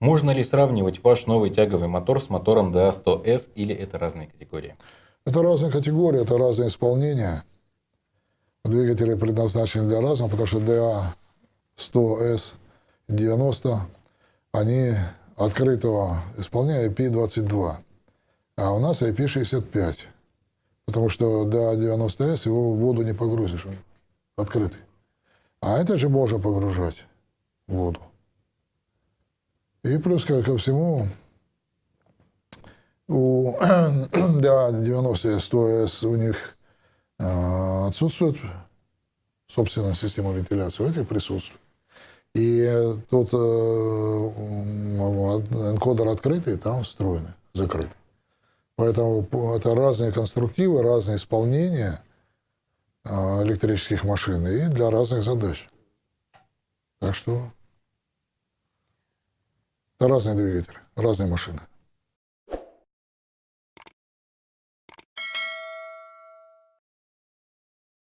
Можно ли сравнивать ваш новый тяговый мотор с мотором DA100S или это разные категории? Это разные категории, это разные исполнения. Двигатели предназначены для разного, потому что DA 100S 90, они открытого исполняя IP22, а у нас IP65. Потому что до 90S его в воду не погрузишь, открытый. А это же можно погружать в воду. И плюс ко, ко всему, у да, 90 100S у них э, отсутствует собственная система вентиляции, у этих присутствует. И тут э, энкодер открытый, там встроенный, закрытый. Поэтому это разные конструктивы, разные исполнения э, электрических машин и для разных задач. Так что разные двигатели, разные машины.